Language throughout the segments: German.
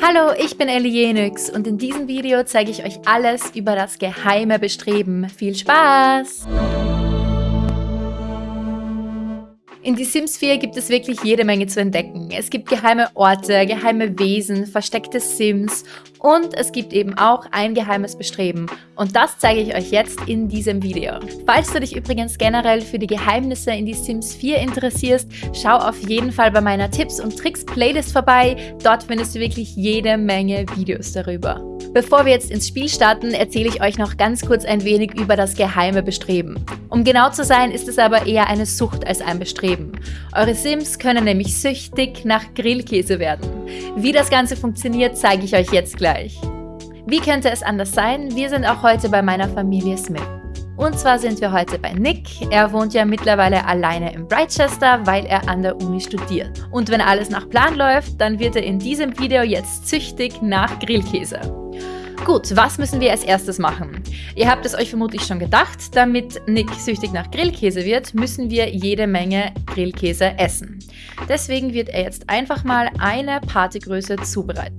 Hallo, ich bin Ellie Jenix und in diesem Video zeige ich euch alles über das geheime Bestreben. Viel Spaß! In Die Sims 4 gibt es wirklich jede Menge zu entdecken. Es gibt geheime Orte, geheime Wesen, versteckte Sims und es gibt eben auch ein geheimes Bestreben. Und das zeige ich euch jetzt in diesem Video. Falls du dich übrigens generell für die Geheimnisse in Die Sims 4 interessierst, schau auf jeden Fall bei meiner Tipps und Tricks Playlist vorbei. Dort findest du wirklich jede Menge Videos darüber. Bevor wir jetzt ins Spiel starten, erzähle ich euch noch ganz kurz ein wenig über das geheime Bestreben. Um genau zu sein, ist es aber eher eine Sucht als ein Bestreben. Eure Sims können nämlich süchtig nach Grillkäse werden. Wie das Ganze funktioniert, zeige ich euch jetzt gleich. Wie könnte es anders sein? Wir sind auch heute bei meiner Familie Smith. Und zwar sind wir heute bei Nick. Er wohnt ja mittlerweile alleine in Brightchester, weil er an der Uni studiert. Und wenn alles nach Plan läuft, dann wird er in diesem Video jetzt süchtig nach Grillkäse. Gut, was müssen wir als erstes machen? Ihr habt es euch vermutlich schon gedacht, damit Nick süchtig nach Grillkäse wird, müssen wir jede Menge Grillkäse essen. Deswegen wird er jetzt einfach mal eine Partygröße zubereiten.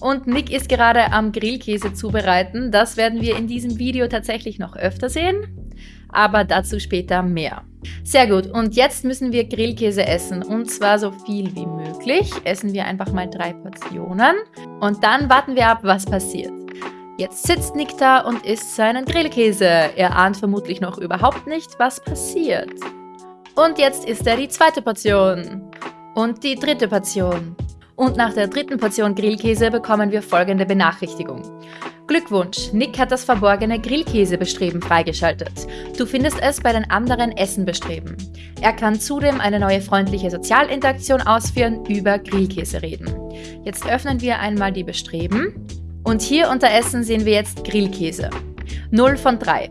Und Nick ist gerade am Grillkäse zubereiten. Das werden wir in diesem Video tatsächlich noch öfter sehen, aber dazu später mehr. Sehr gut, und jetzt müssen wir Grillkäse essen und zwar so viel wie möglich. Essen wir einfach mal drei Portionen und dann warten wir ab, was passiert. Jetzt sitzt Nick da und isst seinen Grillkäse. Er ahnt vermutlich noch überhaupt nicht, was passiert. Und jetzt isst er die zweite Portion. Und die dritte Portion. Und nach der dritten Portion Grillkäse bekommen wir folgende Benachrichtigung. Glückwunsch, Nick hat das verborgene Grillkäsebestreben freigeschaltet. Du findest es bei den anderen Essenbestreben. Er kann zudem eine neue freundliche Sozialinteraktion ausführen, über Grillkäse reden. Jetzt öffnen wir einmal die Bestreben und hier unter Essen sehen wir jetzt Grillkäse. 0 von 3.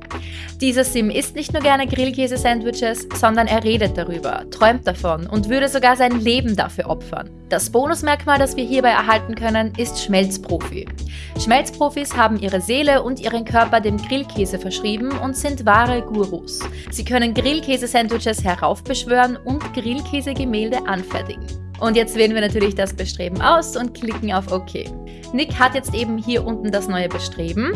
Dieser Sim isst nicht nur gerne Grillkäse-Sandwiches, sondern er redet darüber, träumt davon und würde sogar sein Leben dafür opfern. Das Bonusmerkmal, das wir hierbei erhalten können, ist Schmelzprofi. Schmelzprofis haben ihre Seele und ihren Körper dem Grillkäse verschrieben und sind wahre Gurus. Sie können Grillkäse-Sandwiches heraufbeschwören und Grillkäse-Gemälde anfertigen. Und jetzt wählen wir natürlich das Bestreben aus und klicken auf OK. Nick hat jetzt eben hier unten das neue Bestreben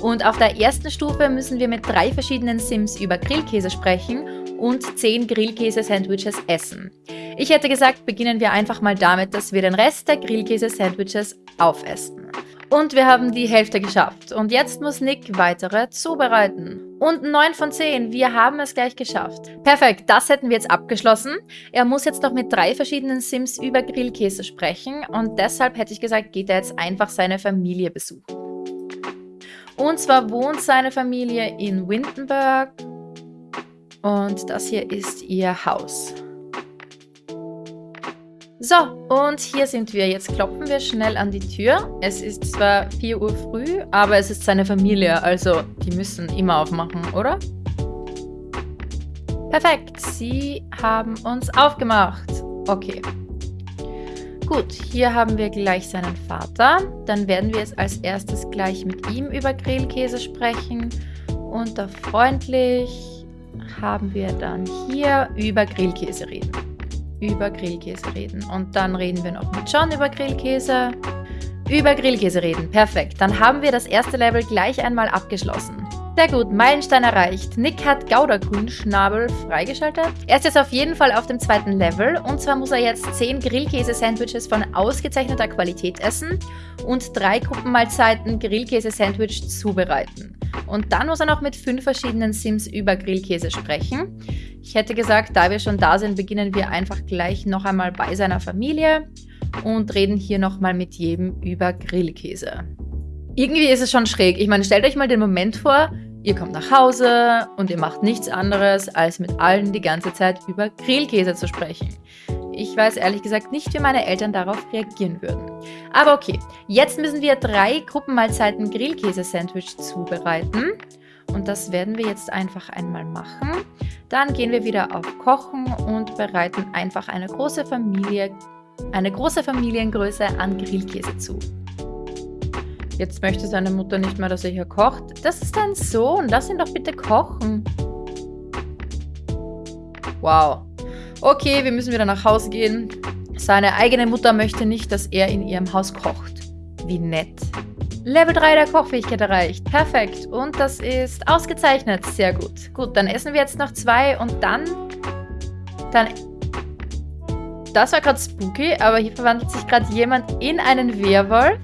und auf der ersten Stufe müssen wir mit drei verschiedenen Sims über Grillkäse sprechen und 10 Grillkäse-Sandwiches essen. Ich hätte gesagt, beginnen wir einfach mal damit, dass wir den Rest der Grillkäse-Sandwiches aufessen. Und wir haben die Hälfte geschafft. Und jetzt muss Nick weitere zubereiten. Und 9 von 10, wir haben es gleich geschafft. Perfekt, das hätten wir jetzt abgeschlossen. Er muss jetzt noch mit drei verschiedenen Sims über Grillkäse sprechen. Und deshalb hätte ich gesagt, geht er jetzt einfach seine Familie besuchen. Und zwar wohnt seine Familie in Windenburg. Und das hier ist ihr Haus. So, und hier sind wir. Jetzt klopfen wir schnell an die Tür. Es ist zwar 4 Uhr früh, aber es ist seine Familie, also die müssen immer aufmachen, oder? Perfekt, sie haben uns aufgemacht. Okay. Gut, hier haben wir gleich seinen Vater. Dann werden wir jetzt als erstes gleich mit ihm über Grillkäse sprechen. Unter freundlich haben wir dann hier über Grillkäse reden über Grillkäse reden. Und dann reden wir noch mit John über Grillkäse. Über Grillkäse reden. Perfekt. Dann haben wir das erste Level gleich einmal abgeschlossen. Sehr gut, Meilenstein erreicht. Nick hat Gouda-Grün-Schnabel freigeschaltet. Er ist jetzt auf jeden Fall auf dem zweiten Level. Und zwar muss er jetzt 10 Grillkäse-Sandwiches von ausgezeichneter Qualität essen und drei Gruppenmahlzeiten Grillkäse-Sandwich zubereiten. Und dann muss er noch mit fünf verschiedenen Sims über Grillkäse sprechen. Ich hätte gesagt, da wir schon da sind, beginnen wir einfach gleich noch einmal bei seiner Familie und reden hier nochmal mit jedem über Grillkäse. Irgendwie ist es schon schräg. Ich meine, stellt euch mal den Moment vor, ihr kommt nach Hause und ihr macht nichts anderes, als mit allen die ganze Zeit über Grillkäse zu sprechen. Ich weiß ehrlich gesagt nicht, wie meine Eltern darauf reagieren würden. Aber okay, jetzt müssen wir drei Gruppenmahlzeiten Grillkäse-Sandwich zubereiten. Und das werden wir jetzt einfach einmal machen. Dann gehen wir wieder auf Kochen und bereiten einfach eine große Familie, eine große Familiengröße an Grillkäse zu. Jetzt möchte seine Mutter nicht mehr, dass er hier kocht. Das ist dein Sohn, lass ihn doch bitte kochen. Wow. Okay, wir müssen wieder nach Hause gehen. Seine eigene Mutter möchte nicht, dass er in ihrem Haus kocht. Wie nett. Level 3 der Kochfähigkeit erreicht. Perfekt. Und das ist ausgezeichnet. Sehr gut. Gut, dann essen wir jetzt noch zwei und dann... Dann... Das war gerade spooky, aber hier verwandelt sich gerade jemand in einen Werwolf.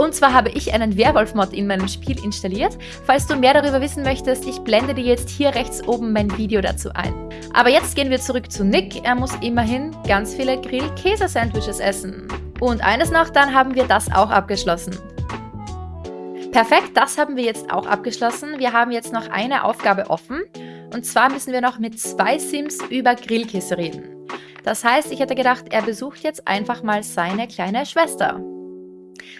Und zwar habe ich einen Werwolf-Mod in meinem Spiel installiert. Falls du mehr darüber wissen möchtest, ich blende dir jetzt hier rechts oben mein Video dazu ein. Aber jetzt gehen wir zurück zu Nick. Er muss immerhin ganz viele Grill-Käse-Sandwiches essen. Und eines noch, dann haben wir das auch abgeschlossen. Perfekt, das haben wir jetzt auch abgeschlossen. Wir haben jetzt noch eine Aufgabe offen. Und zwar müssen wir noch mit zwei Sims über Grillkäse reden. Das heißt, ich hätte gedacht, er besucht jetzt einfach mal seine kleine Schwester.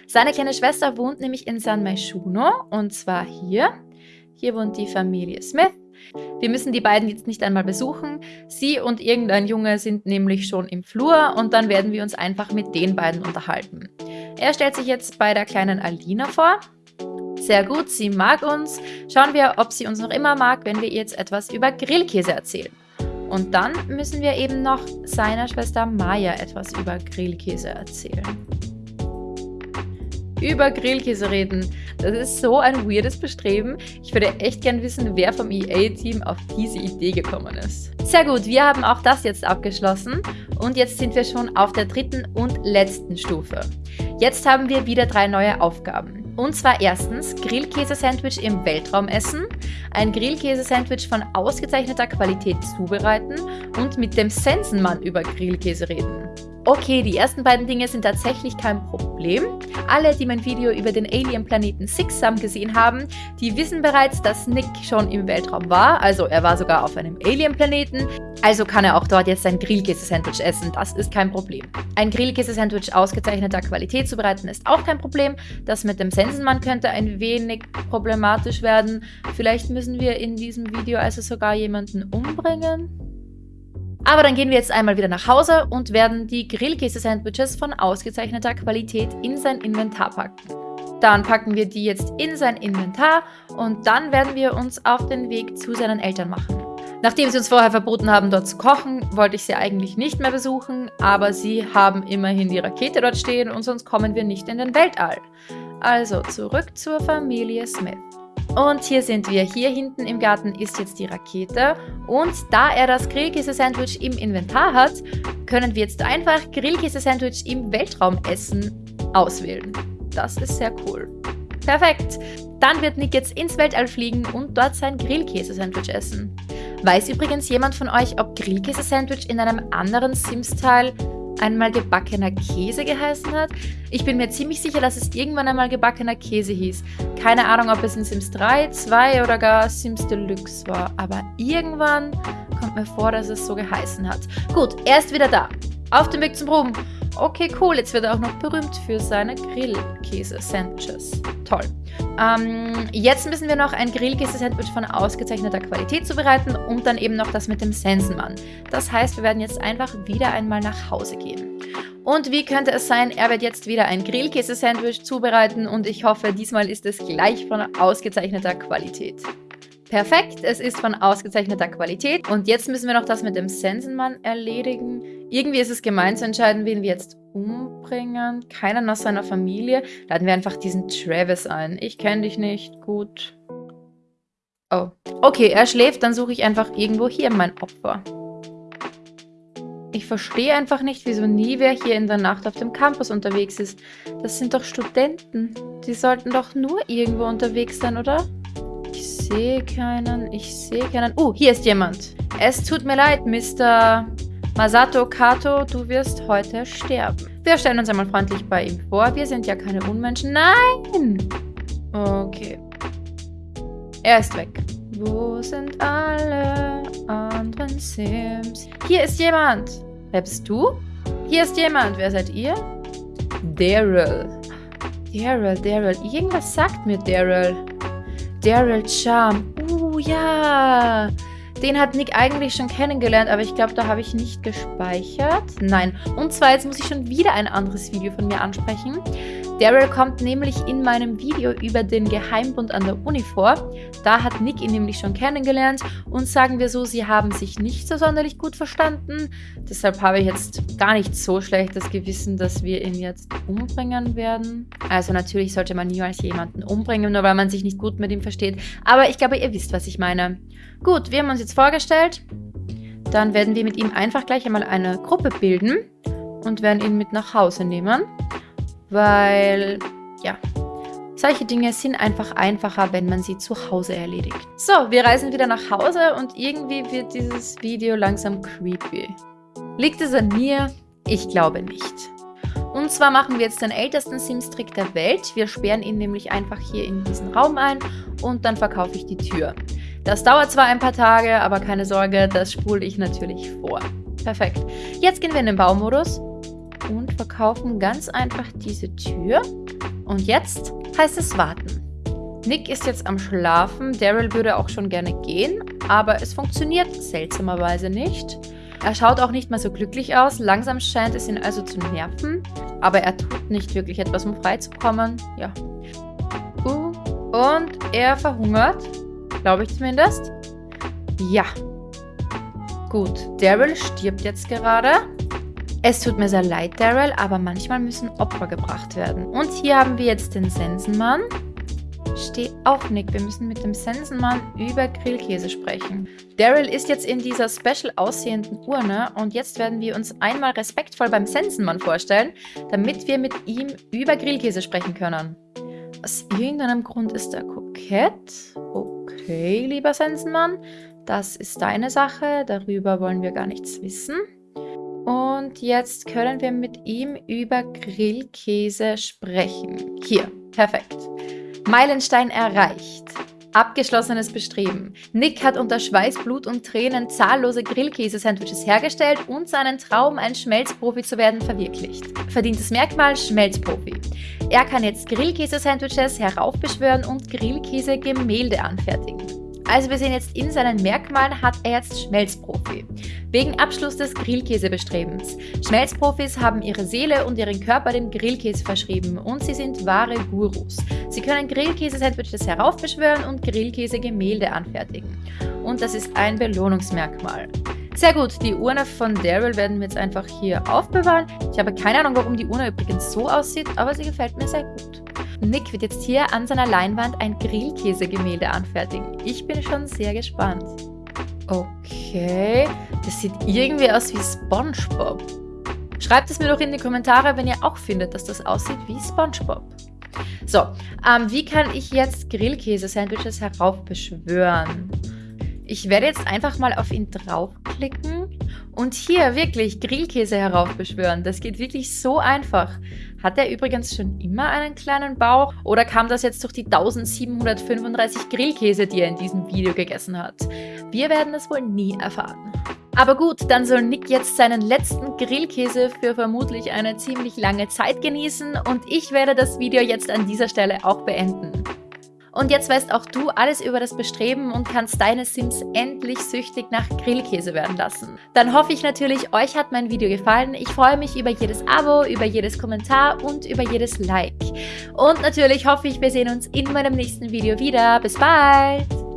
Seine kleine Schwester wohnt nämlich in San Maishuno und zwar hier. Hier wohnt die Familie Smith. Wir müssen die beiden jetzt nicht einmal besuchen. Sie und irgendein Junge sind nämlich schon im Flur und dann werden wir uns einfach mit den beiden unterhalten. Er stellt sich jetzt bei der kleinen Alina vor. Sehr gut, sie mag uns. Schauen wir, ob sie uns noch immer mag, wenn wir ihr jetzt etwas über Grillkäse erzählen. Und dann müssen wir eben noch seiner Schwester Maya etwas über Grillkäse erzählen. Über Grillkäse reden. Das ist so ein weirdes Bestreben. Ich würde echt gern wissen, wer vom EA-Team auf diese Idee gekommen ist. Sehr gut, wir haben auch das jetzt abgeschlossen und jetzt sind wir schon auf der dritten und letzten Stufe. Jetzt haben wir wieder drei neue Aufgaben. Und zwar erstens Grillkäse-Sandwich im Weltraum essen, ein Grillkäse-Sandwich von ausgezeichneter Qualität zubereiten und mit dem Sensenmann über Grillkäse reden. Okay, die ersten beiden Dinge sind tatsächlich kein Problem. Alle, die mein Video über den Alien-Planeten Sixsam gesehen haben, die wissen bereits, dass Nick schon im Weltraum war. Also er war sogar auf einem Alien-Planeten. Also kann er auch dort jetzt ein Grillkäse-Sandwich essen. Das ist kein Problem. Ein Grillkäse-Sandwich ausgezeichneter Qualität zu bereiten ist auch kein Problem. Das mit dem Sensenmann könnte ein wenig problematisch werden. Vielleicht müssen wir in diesem Video also sogar jemanden umbringen. Aber dann gehen wir jetzt einmal wieder nach Hause und werden die Grillkäse-Sandwiches von ausgezeichneter Qualität in sein Inventar packen. Dann packen wir die jetzt in sein Inventar und dann werden wir uns auf den Weg zu seinen Eltern machen. Nachdem sie uns vorher verboten haben, dort zu kochen, wollte ich sie eigentlich nicht mehr besuchen, aber sie haben immerhin die Rakete dort stehen und sonst kommen wir nicht in den Weltall. Also zurück zur Familie Smith. Und hier sind wir. Hier hinten im Garten ist jetzt die Rakete. Und da er das Grillkäse-Sandwich im Inventar hat, können wir jetzt einfach Grillkäse-Sandwich im Weltraum essen auswählen. Das ist sehr cool. Perfekt. Dann wird Nick jetzt ins Weltall fliegen und dort sein Grillkäse-Sandwich essen. Weiß übrigens jemand von euch, ob Grillkäse-Sandwich in einem anderen Sims-Teil einmal gebackener Käse geheißen hat. Ich bin mir ziemlich sicher, dass es irgendwann einmal gebackener Käse hieß. Keine Ahnung, ob es in Sims 3, 2 oder gar Sims Deluxe war. Aber irgendwann kommt mir vor, dass es so geheißen hat. Gut, er ist wieder da. Auf dem Weg zum Ruhm. Okay, cool. Jetzt wird er auch noch berühmt für seine Grillkäse-Sandwiches. Toll. Ähm, jetzt müssen wir noch ein Grillkäse-Sandwich von ausgezeichneter Qualität zubereiten und dann eben noch das mit dem Sensenmann. Das heißt, wir werden jetzt einfach wieder einmal nach Hause gehen. Und wie könnte es sein, er wird jetzt wieder ein Grillkäse-Sandwich zubereiten und ich hoffe, diesmal ist es gleich von ausgezeichneter Qualität. Perfekt, es ist von ausgezeichneter Qualität. Und jetzt müssen wir noch das mit dem Sensenmann erledigen. Irgendwie ist es gemein zu entscheiden, wen wir jetzt umbringen. Keiner aus seiner Familie. Laden wir einfach diesen Travis ein. Ich kenne dich nicht. Gut. Oh. Okay, er schläft. Dann suche ich einfach irgendwo hier mein Opfer. Ich verstehe einfach nicht, wieso nie wer hier in der Nacht auf dem Campus unterwegs ist. Das sind doch Studenten. Die sollten doch nur irgendwo unterwegs sein, oder? sehe keinen. Ich sehe keinen. Oh, hier ist jemand. Es tut mir leid, Mr. Masato Kato, du wirst heute sterben. Wir stellen uns einmal freundlich bei ihm vor. Wir sind ja keine Unmenschen. Nein! Okay. Er ist weg. Wo sind alle anderen Sims? Hier ist jemand. Wer bist du? Hier ist jemand. Wer seid ihr? Daryl. Daryl, Daryl. Irgendwas sagt mir Daryl. Daryl Charm. Uh, ja. Den hat Nick eigentlich schon kennengelernt, aber ich glaube, da habe ich nicht gespeichert. Nein. Und zwar, jetzt muss ich schon wieder ein anderes Video von mir ansprechen. Daryl kommt nämlich in meinem Video über den Geheimbund an der Uni vor. Da hat Nick ihn nämlich schon kennengelernt und sagen wir so, sie haben sich nicht so sonderlich gut verstanden. Deshalb habe ich jetzt gar nicht so schlechtes Gewissen, dass wir ihn jetzt umbringen werden. Also natürlich sollte man niemals jemanden umbringen, nur weil man sich nicht gut mit ihm versteht. Aber ich glaube, ihr wisst, was ich meine. Gut, wir haben uns jetzt vorgestellt. Dann werden wir mit ihm einfach gleich einmal eine Gruppe bilden und werden ihn mit nach Hause nehmen weil, ja, solche Dinge sind einfach einfacher, wenn man sie zu Hause erledigt. So, wir reisen wieder nach Hause und irgendwie wird dieses Video langsam creepy. Liegt es an mir? Ich glaube nicht. Und zwar machen wir jetzt den ältesten Sims-Trick der Welt. Wir sperren ihn nämlich einfach hier in diesen Raum ein und dann verkaufe ich die Tür. Das dauert zwar ein paar Tage, aber keine Sorge, das spule ich natürlich vor. Perfekt. Jetzt gehen wir in den Baumodus und verkaufen ganz einfach diese Tür. Und jetzt heißt es warten. Nick ist jetzt am Schlafen, Daryl würde auch schon gerne gehen, aber es funktioniert seltsamerweise nicht. Er schaut auch nicht mehr so glücklich aus, langsam scheint es ihn also zu nerven, aber er tut nicht wirklich etwas, um freizukommen. Ja. Uh, und er verhungert, glaube ich zumindest. Ja. Gut, Daryl stirbt jetzt gerade. Es tut mir sehr leid, Daryl, aber manchmal müssen Opfer gebracht werden. Und hier haben wir jetzt den Sensenmann. Steh auf, Nick. Wir müssen mit dem Sensenmann über Grillkäse sprechen. Daryl ist jetzt in dieser special aussehenden Urne und jetzt werden wir uns einmal respektvoll beim Sensenmann vorstellen, damit wir mit ihm über Grillkäse sprechen können. Aus irgendeinem Grund ist er kokett. Okay, lieber Sensenmann, das ist deine Sache. Darüber wollen wir gar nichts wissen. Und jetzt können wir mit ihm über Grillkäse sprechen. Hier, perfekt. Meilenstein erreicht. Abgeschlossenes Bestreben. Nick hat unter Schweiß, Blut und Tränen zahllose Grillkäse-Sandwiches hergestellt und seinen Traum, ein Schmelzprofi zu werden, verwirklicht. Verdientes Merkmal Schmelzprofi. Er kann jetzt Grillkäse-Sandwiches heraufbeschwören und Grillkäse-Gemälde anfertigen. Also wir sehen jetzt in seinen Merkmalen hat er jetzt Schmelzprofi. Wegen Abschluss des Grillkäsebestrebens. Schmelzprofis haben ihre Seele und ihren Körper dem Grillkäse verschrieben und sie sind wahre Gurus. Sie können Grillkäse-Sandwiches heraufbeschwören und Grillkäse-Gemälde anfertigen. Und das ist ein Belohnungsmerkmal. Sehr gut, die Urne von Daryl werden wir jetzt einfach hier aufbewahren. Ich habe keine Ahnung, warum die Urne übrigens so aussieht, aber sie gefällt mir sehr gut. Nick wird jetzt hier an seiner Leinwand ein Grillkäse-Gemälde anfertigen. Ich bin schon sehr gespannt. Okay, das sieht irgendwie aus wie Spongebob. Schreibt es mir doch in die Kommentare, wenn ihr auch findet, dass das aussieht wie Spongebob. So, ähm, wie kann ich jetzt Grillkäse-Sandwiches heraufbeschwören? Ich werde jetzt einfach mal auf ihn draufklicken und hier wirklich Grillkäse heraufbeschwören. Das geht wirklich so einfach. Hat er übrigens schon immer einen kleinen Bauch oder kam das jetzt durch die 1735 Grillkäse, die er in diesem Video gegessen hat? Wir werden es wohl nie erfahren. Aber gut, dann soll Nick jetzt seinen letzten Grillkäse für vermutlich eine ziemlich lange Zeit genießen und ich werde das Video jetzt an dieser Stelle auch beenden. Und jetzt weißt auch du alles über das Bestreben und kannst deine Sims endlich süchtig nach Grillkäse werden lassen. Dann hoffe ich natürlich, euch hat mein Video gefallen. Ich freue mich über jedes Abo, über jedes Kommentar und über jedes Like. Und natürlich hoffe ich, wir sehen uns in meinem nächsten Video wieder. Bis bald!